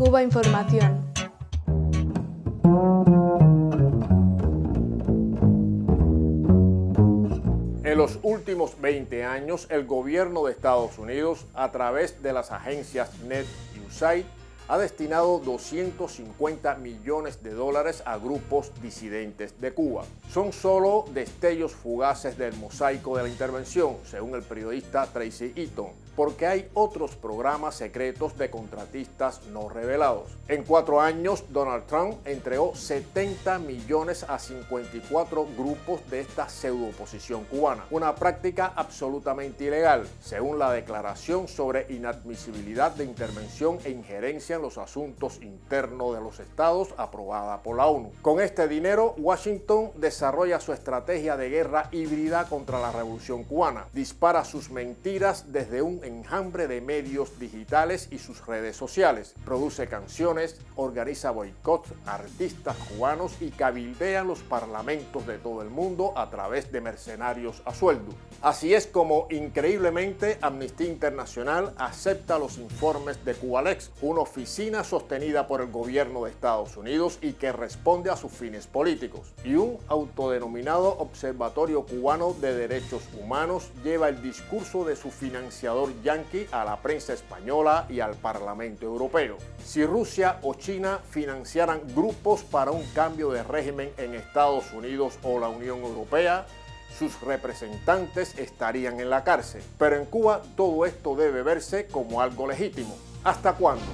Cuba Información. En los últimos 20 años, el gobierno de Estados Unidos, a través de las agencias NET y USAID, ha destinado 250 millones de dólares a grupos disidentes de Cuba. Son solo destellos fugaces del mosaico de la intervención, según el periodista Tracy Eaton, porque hay otros programas secretos de contratistas no revelados. En cuatro años, Donald Trump entregó 70 millones a 54 grupos de esta pseudo-oposición cubana, una práctica absolutamente ilegal, según la declaración sobre inadmisibilidad de intervención e injerencia en los asuntos internos de los estados aprobada por la ONU. Con este dinero, Washington desarrolla su estrategia de guerra híbrida contra la revolución cubana, dispara sus mentiras desde un enjambre de medios digitales y sus redes sociales. Produce canciones, organiza boicots artistas cubanos y cabildea los parlamentos de todo el mundo a través de mercenarios a sueldo. Así es como, increíblemente, Amnistía Internacional acepta los informes de Cubalex, una oficina sostenida por el gobierno de Estados Unidos y que responde a sus fines políticos. Y un autodenominado Observatorio Cubano de Derechos Humanos lleva el discurso de su financiador yanqui a la prensa española y al Parlamento Europeo. Si Rusia o China financiaran grupos para un cambio de régimen en Estados Unidos o la Unión Europea, sus representantes estarían en la cárcel. Pero en Cuba todo esto debe verse como algo legítimo. ¿Hasta cuándo?